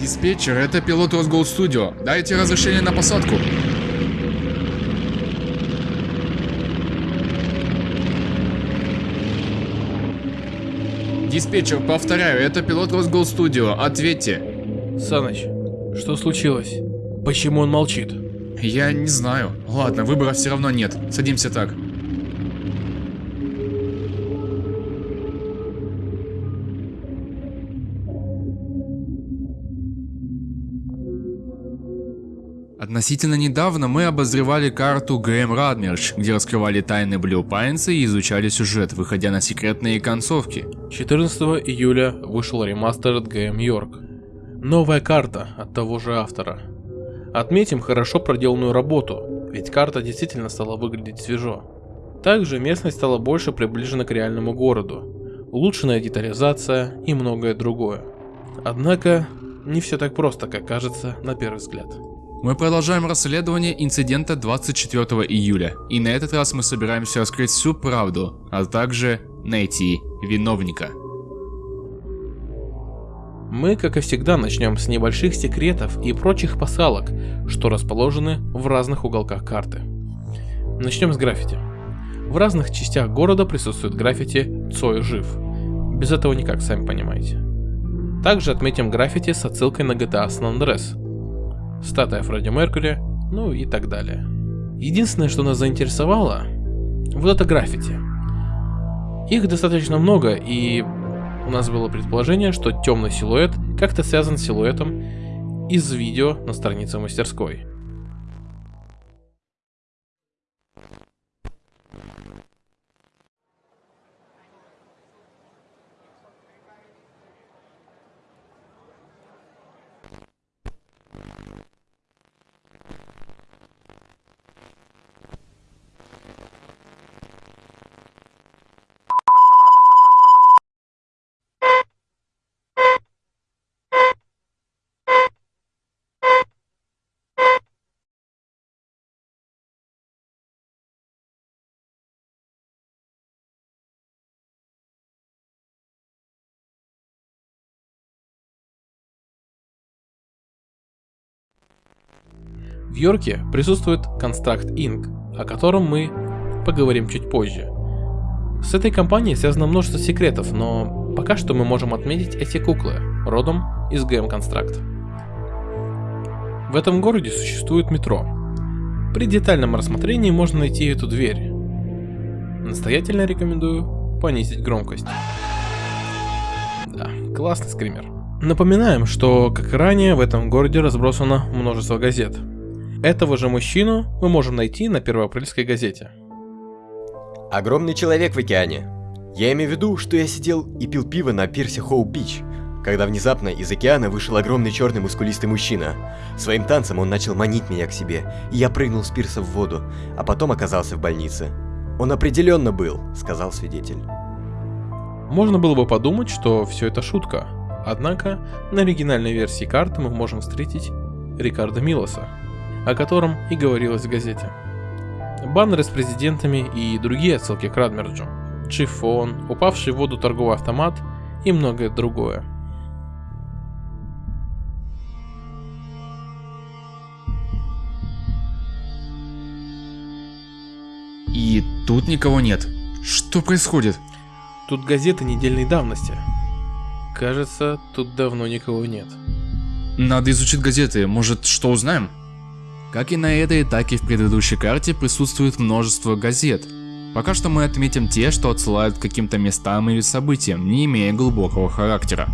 Диспетчер, это пилот Росгол Студио. Дайте разрешение на посадку. Диспетчер, повторяю, это пилот Росгол Студио. Ответьте. Саныч, что случилось? Почему он молчит? Я не знаю. Ладно, выбора все равно нет. Садимся так. Относительно недавно мы обозревали карту Грэм Радмерч, где раскрывали тайны Blue Pines и изучали сюжет, выходя на секретные концовки. 14 июля вышел ремастер Game York. Новая карта от того же автора. Отметим хорошо проделанную работу, ведь карта действительно стала выглядеть свежо. Также местность стала больше приближена к реальному городу, улучшенная детализация и многое другое. Однако, не все так просто, как кажется на первый взгляд. Мы продолжаем расследование инцидента 24 июля, и на этот раз мы собираемся раскрыть всю правду, а также найти виновника. Мы, как и всегда, начнем с небольших секретов и прочих посалок, что расположены в разных уголках карты. Начнем с граффити. В разных частях города присутствует граффити «Цой жив». Без этого никак, сами понимаете. Также отметим граффити с отсылкой на GTA San Andreas, статуя Фредди Меркьюри, ну и так далее. Единственное, что нас заинтересовало, вот это граффити. Их достаточно много, и у нас было предположение, что темный силуэт как-то связан с силуэтом из видео на странице мастерской. В Йорке присутствует Construct Inc., о котором мы поговорим чуть позже. С этой компанией связано множество секретов, но пока что мы можем отметить эти куклы, родом из GM Construct. В этом городе существует метро. При детальном рассмотрении можно найти эту дверь. Настоятельно рекомендую понизить громкость. Да, классный скример. Напоминаем, что, как и ранее, в этом городе разбросано множество газет. Этого же мужчину мы можем найти на первоапрельской газете. Огромный человек в океане. Я имею в виду, что я сидел и пил пиво на пирсе Хоу-Бич, когда внезапно из океана вышел огромный черный мускулистый мужчина. Своим танцем он начал манить меня к себе, и я прыгнул с пирса в воду, а потом оказался в больнице. Он определенно был, сказал свидетель. Можно было бы подумать, что все это шутка, однако на оригинальной версии карты мы можем встретить Рикардо Милоса, о котором и говорилось в газете. Баннеры с президентами и другие отсылки к Радмерджу, Чифон, упавший в воду торговый автомат и многое другое. И тут никого нет. Что происходит? Тут газеты недельной давности. Кажется, тут давно никого нет. Надо изучить газеты, может что узнаем? Как и на этой, так и в предыдущей карте присутствует множество газет. Пока что мы отметим те, что отсылают к каким-то местам или событиям, не имея глубокого характера.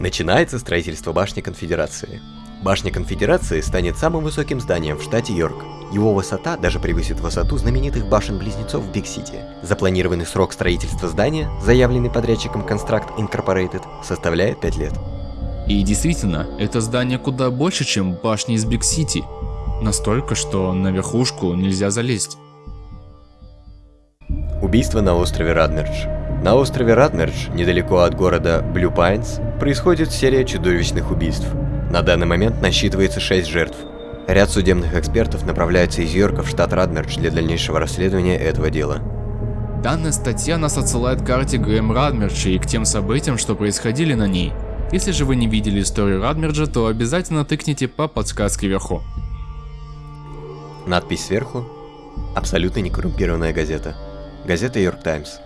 Начинается строительство башни Конфедерации. Башня Конфедерации станет самым высоким зданием в штате Йорк. Его высота даже превысит высоту знаменитых башен-близнецов в Биг-Сити. Запланированный срок строительства здания, заявленный подрядчиком Construct Incorporated, составляет 5 лет. И действительно, это здание куда больше, чем башни из Биг-Сити. Настолько, что на верхушку нельзя залезть. Убийство на острове Радмердж. На острове Радмердж, недалеко от города Блю Пайнс, происходит серия чудовищных убийств. На данный момент насчитывается 6 жертв. Ряд судебных экспертов направляется из Йорка в штат Радмердж для дальнейшего расследования этого дела. Данная статья нас отсылает к карте Грэм Радмерча и к тем событиям, что происходили на ней. Если же вы не видели историю Радмерджа, то обязательно тыкните по подсказке вверху. Надпись сверху. Абсолютно некоррумпированная газета. Газета Йорк Таймс.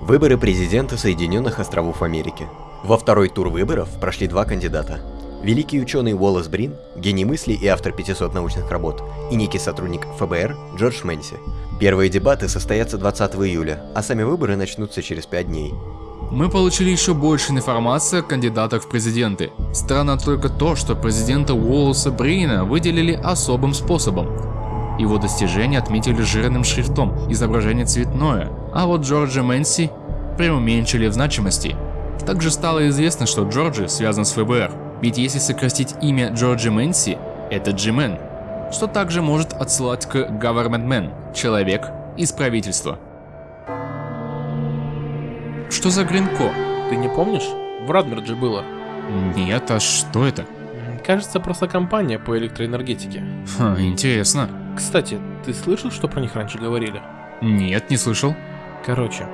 Выборы президента Соединенных Островов Америки. Во второй тур выборов прошли два кандидата. Великий ученый Уоллес Брин, гений мысли и автор 500 научных работ, и некий сотрудник ФБР Джордж Мэнси. Первые дебаты состоятся 20 июля, а сами выборы начнутся через 5 дней. Мы получили еще больше информации о кандидатах в президенты. Странно только то, что президента Уоллеса Брина выделили особым способом. Его достижения отметили жирным шрифтом, изображение цветное, а вот Джорджа Мэнси преуменьшили в значимости. Также стало известно, что Джорджи связан с ФБР, ведь если сократить имя Джорджи Мэнси, это Джимен, что также может отсылать к Government Man, человек из правительства. Что за Гринко? Ты не помнишь? В Радмердже было. Нет, а что это? Кажется, просто компания по электроэнергетике. Ха, интересно. Кстати, ты слышал, что про них раньше говорили? Нет, не слышал. Короче,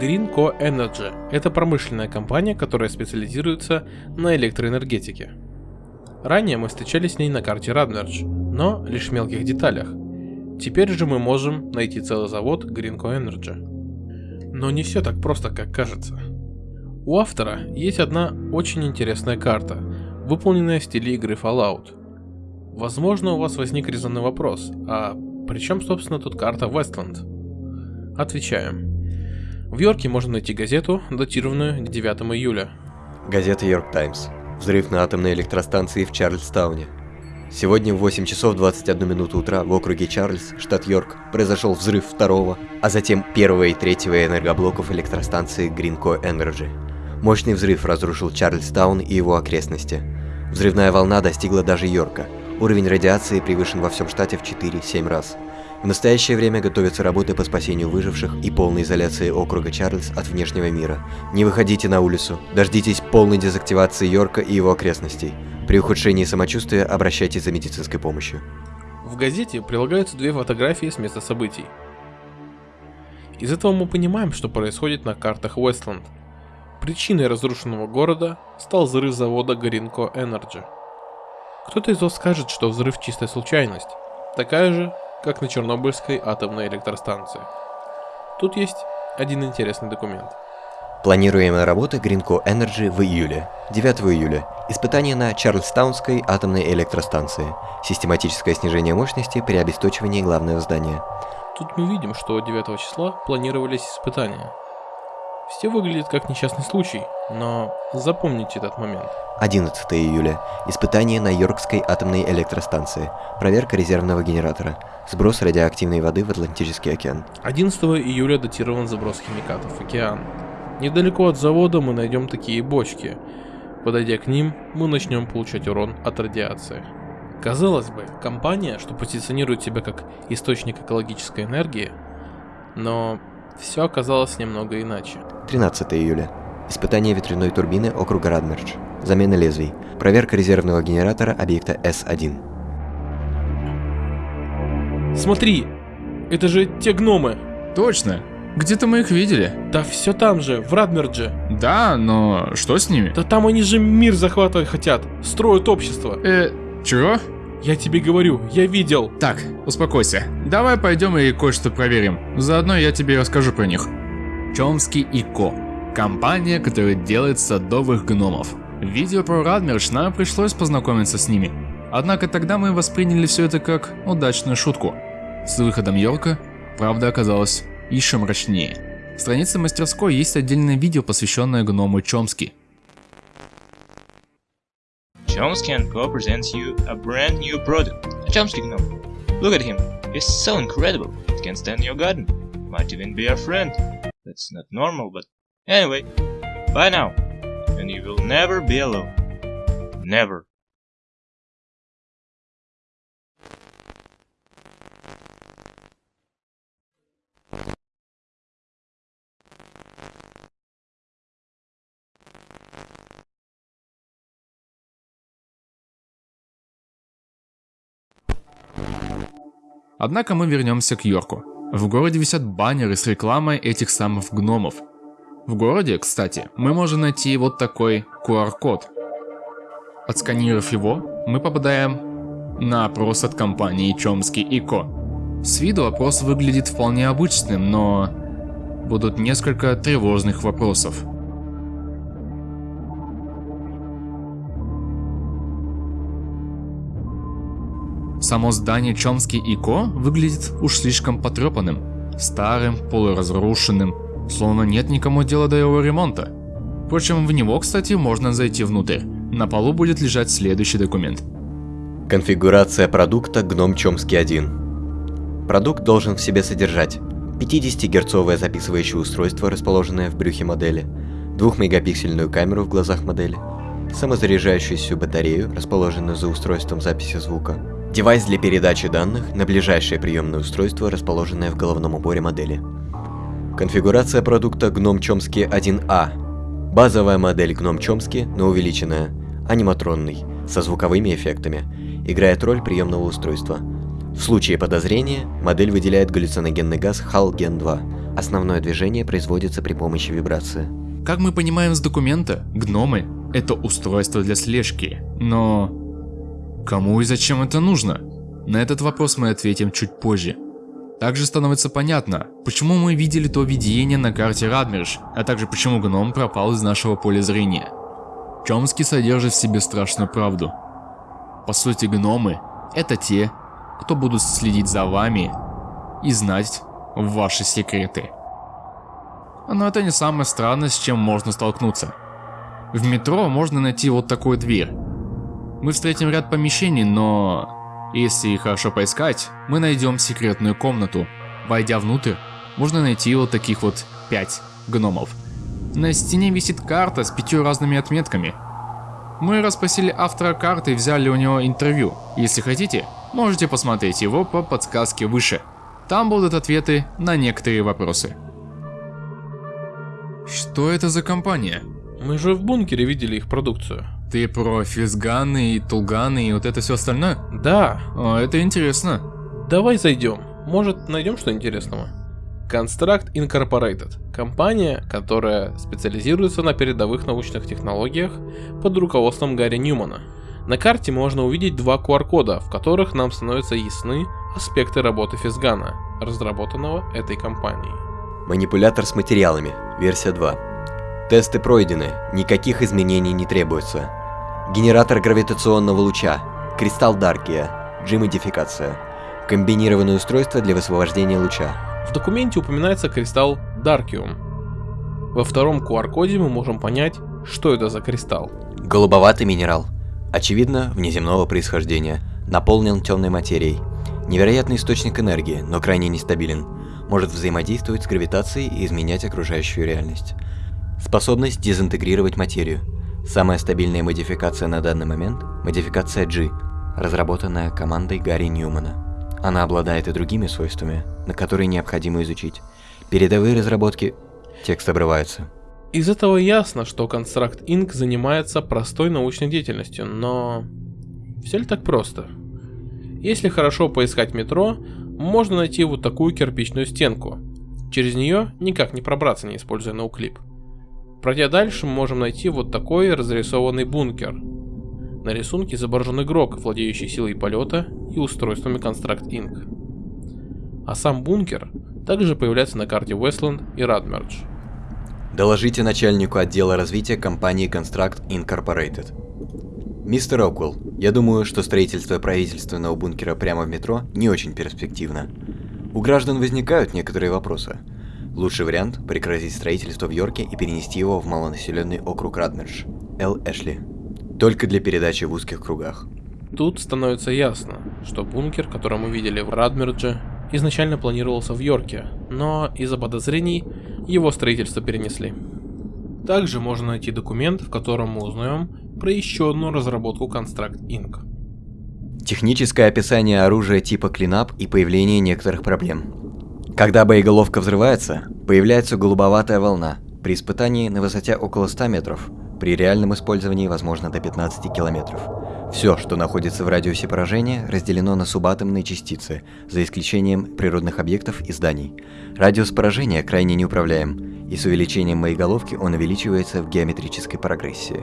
Greenco Energy – это промышленная компания, которая специализируется на электроэнергетике. Ранее мы встречались с ней на карте Радмердж, но лишь в мелких деталях. Теперь же мы можем найти целый завод Greenco Energy. Но не все так просто, как кажется. У автора есть одна очень интересная карта, выполненная в стиле игры Fallout. Возможно, у вас возник резонный вопрос, а при чем, собственно, тут карта Westland? Отвечаем. В Йорке можно найти газету, датированную 9 июля. Газета Йорк Таймс. Взрыв на атомной электростанции в Чарльстауне. Сегодня в 8 часов 21 минуту утра в округе Чарльз, штат Йорк, произошел взрыв второго, а затем первого и третьего энергоблоков электростанции Greenco Energy. Мощный взрыв разрушил Чарльстаун и его окрестности. Взрывная волна достигла даже Йорка. Уровень радиации превышен во всем штате в 4-7 раз. В настоящее время готовятся работы по спасению выживших и полной изоляции округа Чарльз от внешнего мира. Не выходите на улицу, дождитесь полной дезактивации Йорка и его окрестностей. При ухудшении самочувствия обращайтесь за медицинской помощью. В газете прилагаются две фотографии с места событий. Из этого мы понимаем, что происходит на картах Westland. Причиной разрушенного города стал взрыв завода Greenco Energy. Кто-то из вас скажет, что взрыв чистая случайность, такая же, как на Чернобыльской атомной электростанции. Тут есть один интересный документ. Планируемая работа Greenco Energy в июле. 9 июля. Испытание на Чарльстаунской атомной электростанции. Систематическое снижение мощности при обесточивании главного здания. Тут мы видим, что 9 числа планировались испытания. Все выглядит как несчастный случай, но запомните этот момент. 11 июля. Испытание на Йоркской атомной электростанции. Проверка резервного генератора. Сброс радиоактивной воды в Атлантический океан. 11 июля датирован заброс химикатов в океан. Недалеко от завода мы найдем такие бочки. Подойдя к ним, мы начнем получать урон от радиации. Казалось бы, компания, что позиционирует себя как источник экологической энергии, но все оказалось немного иначе. 13 июля. Испытание ветряной турбины округа Радмердж. Замена лезвий. Проверка резервного генератора объекта С-1. Смотри, это же те гномы. Точно. Где-то мы их видели. Да все там же, в Радмердже. Да, но что с ними? Да там они же мир захватывать хотят, строят общество. Э, чего? Я тебе говорю, я видел. Так, успокойся. Давай пойдем и кое-что проверим. Заодно я тебе расскажу про них. Чомский и Ко. Компания, которая делает садовых гномов. В видео про Радмерш нам пришлось познакомиться с ними. Однако тогда мы восприняли все это как удачную шутку. С выходом Йорка правда оказалась еще мрачнее. В странице мастерской есть отдельное видео, посвященное гному Чомски. Chomsky and Co. presents you a brand new product, a Chomsky gnome. Look at him, he's so incredible, it can stand your garden, might even be our friend. That's not normal, but anyway, bye now, and you will never be alone. Never. Однако мы вернемся к Йорку. В городе висят баннеры с рекламой этих самых гномов. В городе, кстати, мы можем найти вот такой QR-код. Отсканировав его, мы попадаем на опрос от компании Чомский Ико. С виду опрос выглядит вполне обычным, но будут несколько тревожных вопросов. Само здание Чомский Ико выглядит уж слишком потрепанным, старым, полуразрушенным, словно нет никому дела до его ремонта. Впрочем, в него, кстати, можно зайти внутрь. На полу будет лежать следующий документ. Конфигурация продукта Гном Чомский 1. Продукт должен в себе содержать 50-герцовое записывающее устройство, расположенное в брюхе модели, 2-мегапиксельную камеру в глазах модели, самозаряжающуюся батарею, расположенную за устройством записи звука, Девайс для передачи данных на ближайшее приемное устройство, расположенное в головном уборе модели. Конфигурация продукта Gnome Chomsky 1A. Базовая модель Gnome Chomsky, но увеличенная, аниматронный, со звуковыми эффектами, играет роль приемного устройства. В случае подозрения, модель выделяет галлюциногенный газ HAL-GEN 2. Основное движение производится при помощи вибрации. Как мы понимаем с документа, гномы – это устройство для слежки, но Кому и зачем это нужно? На этот вопрос мы ответим чуть позже. Также становится понятно, почему мы видели то видение на карте Радмирш, а также почему гном пропал из нашего поля зрения. Чомский содержит в себе страшную правду. По сути, гномы – это те, кто будут следить за вами и знать ваши секреты. Но это не самое странное, с чем можно столкнуться. В метро можно найти вот такую дверь, мы встретим ряд помещений, но если хорошо поискать, мы найдем секретную комнату. Войдя внутрь, можно найти вот таких вот 5 гномов. На стене висит карта с пятью разными отметками. Мы расспросили автора карты и взяли у него интервью. Если хотите, можете посмотреть его по подсказке выше. Там будут ответы на некоторые вопросы. Что это за компания? Мы же в бункере видели их продукцию. Ты про физганы и тулганы и вот это все остальное? Да. О, это интересно. Давай зайдем. Может, найдем что интересного? Construct Incorporated – компания, которая специализируется на передовых научных технологиях под руководством Гарри Ньюмана. На карте можно увидеть два QR-кода, в которых нам становятся ясны аспекты работы физгана, разработанного этой компанией. Манипулятор с материалами, версия 2. Тесты пройдены, никаких изменений не требуется. Генератор гравитационного луча, кристалл Даркия, G-модификация. Комбинированное устройство для высвобождения луча. В документе упоминается кристалл Даркиум. Во втором QR-коде мы можем понять, что это за кристалл. Голубоватый минерал. Очевидно, внеземного происхождения. Наполнен темной материей. Невероятный источник энергии, но крайне нестабилен. Может взаимодействовать с гравитацией и изменять окружающую реальность. Способность дезинтегрировать материю. Самая стабильная модификация на данный момент – модификация G, разработанная командой Гарри Ньюмана. Она обладает и другими свойствами, на которые необходимо изучить. Передовые разработки... Текст обрывается. Из этого ясно, что Construct Inc. занимается простой научной деятельностью, но... Все ли так просто? Если хорошо поискать метро, можно найти вот такую кирпичную стенку. Через нее никак не пробраться, не используя ноуклип. Пройдя дальше, мы можем найти вот такой разрисованный бункер. На рисунке изображен игрок, владеющий силой полета и устройствами Construct Inc. А сам бункер также появляется на карте Westland и Radmerge. Доложите начальнику отдела развития компании Construct Incorporated. Мистер Оквелл, я думаю, что строительство правительственного бункера прямо в метро не очень перспективно. У граждан возникают некоторые вопросы – Лучший вариант – прекратить строительство в Йорке и перенести его в малонаселенный округ Радмердж. Эл Эшли. Только для передачи в узких кругах. Тут становится ясно, что бункер, который мы видели в Радмердже, изначально планировался в Йорке, но из-за подозрений его строительство перенесли. Также можно найти документ, в котором мы узнаем про еще одну разработку Construct Inc. Техническое описание оружия типа клинап и появление некоторых проблем. Когда боеголовка взрывается, появляется голубоватая волна. При испытании на высоте около 100 метров, при реальном использовании возможно до 15 километров. Все, что находится в радиусе поражения, разделено на субатомные частицы, за исключением природных объектов и зданий. Радиус поражения крайне неуправляем. И с увеличением моей головки он увеличивается в геометрической прогрессии.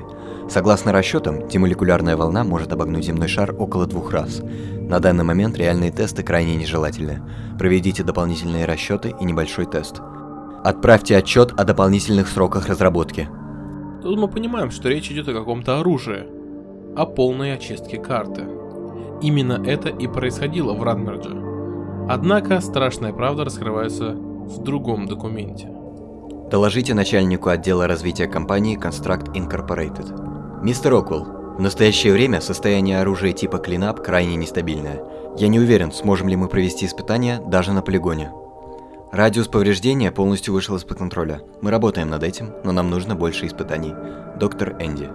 Согласно расчетам, демолекулярная волна может обогнуть земной шар около двух раз. На данный момент реальные тесты крайне нежелательны. Проведите дополнительные расчеты и небольшой тест. Отправьте отчет о дополнительных сроках разработки. Тут мы понимаем, что речь идет о каком-то оружии, о полной очистке карты. Именно это и происходило в Радмердже. Однако страшная правда раскрывается в другом документе. Доложите начальнику отдела развития компании Construct Incorporated. Мистер Оквелл, в настоящее время состояние оружия типа Cleanup крайне нестабильное. Я не уверен, сможем ли мы провести испытания даже на полигоне. Радиус повреждения полностью вышел из-под контроля. Мы работаем над этим, но нам нужно больше испытаний. Доктор Энди.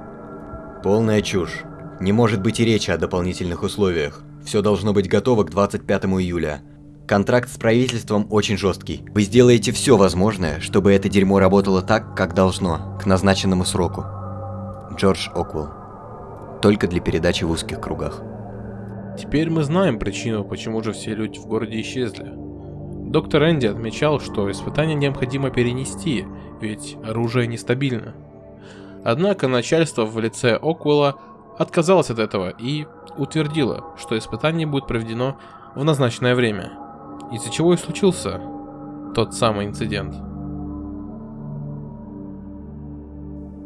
Полная чушь. Не может быть и речи о дополнительных условиях. Все должно быть готово к 25 июля. Контракт с правительством очень жесткий. Вы сделаете все возможное, чтобы это дерьмо работало так, как должно, к назначенному сроку. Джордж Оквелл. Только для передачи в узких кругах. Теперь мы знаем причину, почему же все люди в городе исчезли. Доктор Энди отмечал, что испытания необходимо перенести, ведь оружие нестабильно. Однако начальство в лице Оквелла отказалось от этого и утвердило, что испытание будет проведено в назначенное время – из-за чего и случился тот самый инцидент.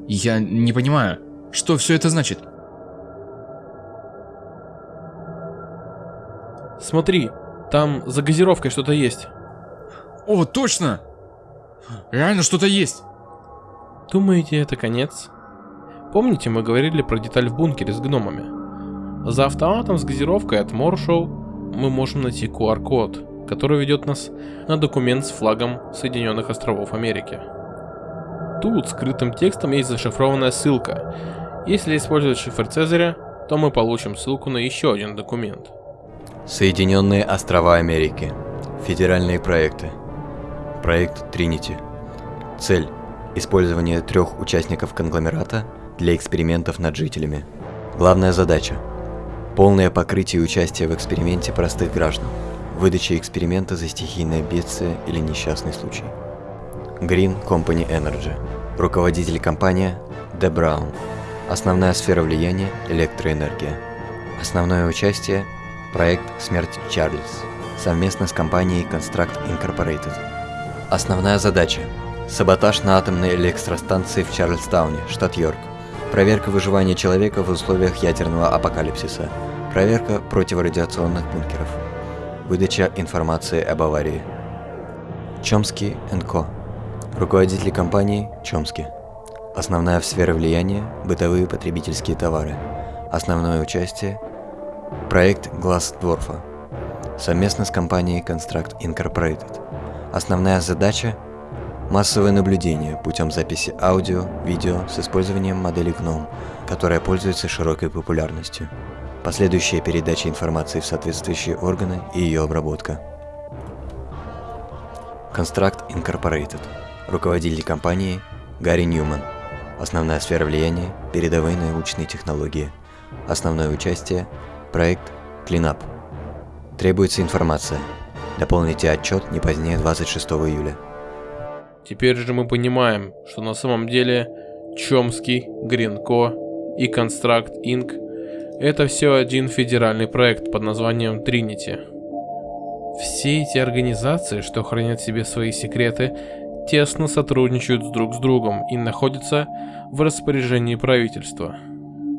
Я не понимаю, что все это значит? Смотри, там за газировкой что-то есть. О, точно! Реально что-то есть. Думаете, это конец? Помните, мы говорили про деталь в бункере с гномами? За автоматом с газировкой от Моршоу мы можем найти QR-код, который ведет нас на документ с флагом Соединенных Островов Америки. Тут скрытым текстом есть зашифрованная ссылка. Если использовать шифр Цезаря, то мы получим ссылку на еще один документ. Соединенные Острова Америки. Федеральные проекты. Проект Тринити. Цель. Использование трех участников конгломерата для экспериментов над жителями. Главная задача. Полное покрытие участия в эксперименте простых граждан выдача эксперимента за стихийное бедствие или несчастный случай. Green Company Energy. Руководитель компания Де Браун. Основная сфера влияния – электроэнергия. Основное участие – проект «Смерть Чарльз» совместно с компанией Construct Incorporated. Основная задача – саботаж на атомной электростанции в Чарльстауне, штат Йорк. Проверка выживания человека в условиях ядерного апокалипсиса. Проверка противорадиационных бункеров. Выдача информации об аварии. Чомский Ко. Руководитель компании Чомски. Основная в сфере влияния – бытовые потребительские товары. Основное участие – проект Глаз Дворфа. Совместно с компанией Construct Incorporated. Основная задача – массовое наблюдение путем записи аудио, видео с использованием модели GNOME, которая пользуется широкой популярностью последующая передача информации в соответствующие органы и ее обработка. Construct Incorporated. Руководитель компании Гарри Ньюман. Основная сфера влияния – передовые научные технологии. Основное участие – проект Cleanup. Требуется информация. Дополните отчет не позднее 26 июля. Теперь же мы понимаем, что на самом деле Чомский, Гринко и Construct Inc. Это все один федеральный проект под названием Trinity. Все эти организации, что хранят себе свои секреты, тесно сотрудничают друг с другом и находятся в распоряжении правительства.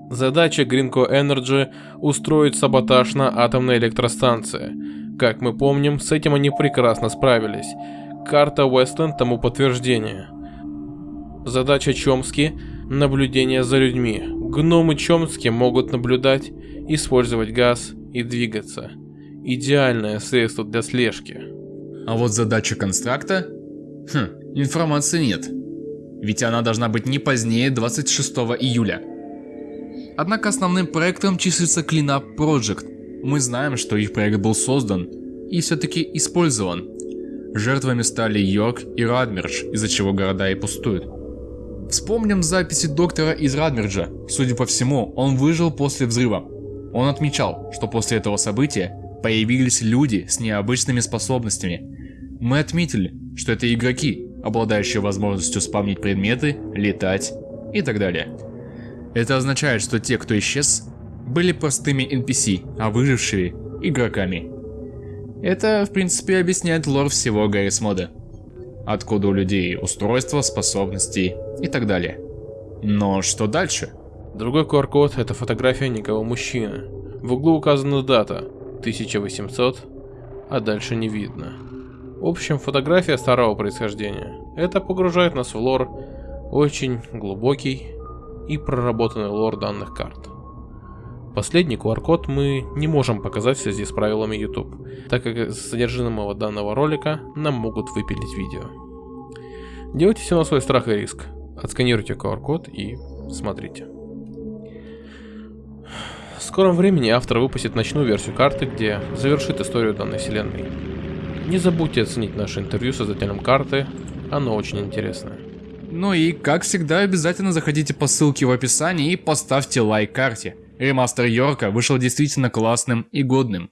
Задача Greenco Energy – устроить саботаж на атомной электростанции. Как мы помним, с этим они прекрасно справились. Карта Westland тому подтверждение. Задача Чомски – наблюдение за людьми, Гномы Чомски могут наблюдать, использовать газ и двигаться. Идеальное средство для слежки. А вот задача констракта? Хм, информации нет. Ведь она должна быть не позднее 26 июля. Однако основным проектом числится Cleanup Project. Мы знаем, что их проект был создан и все-таки использован. Жертвами стали Йорк и Радмердж, из-за чего города и пустуют. Вспомним записи доктора из Радмерджа. Судя по всему, он выжил после взрыва. Он отмечал, что после этого события появились люди с необычными способностями. Мы отметили, что это игроки, обладающие возможностью спавнить предметы, летать и так далее. Это означает, что те, кто исчез, были простыми NPC, а выжившие – игроками. Это, в принципе, объясняет лор всего Гаррис мода. Откуда у людей устройства, способности и так далее. Но что дальше? Другой QR-код – это фотография некого мужчины. В углу указана дата – 1800, а дальше не видно. В общем, фотография старого происхождения. Это погружает нас в лор, очень глубокий и проработанный лор данных карт. Последний QR-код мы не можем показать в связи с правилами YouTube, так как с содержимого данного ролика нам могут выпилить видео. Делайте все на свой страх и риск. Отсканируйте QR-код и смотрите. В скором времени автор выпустит ночную версию карты, где завершит историю данной вселенной. Не забудьте оценить наше интервью с создателем карты, оно очень интересное. Ну и, как всегда, обязательно заходите по ссылке в описании и поставьте лайк карте. Ремастер Йорка вышел действительно классным и годным.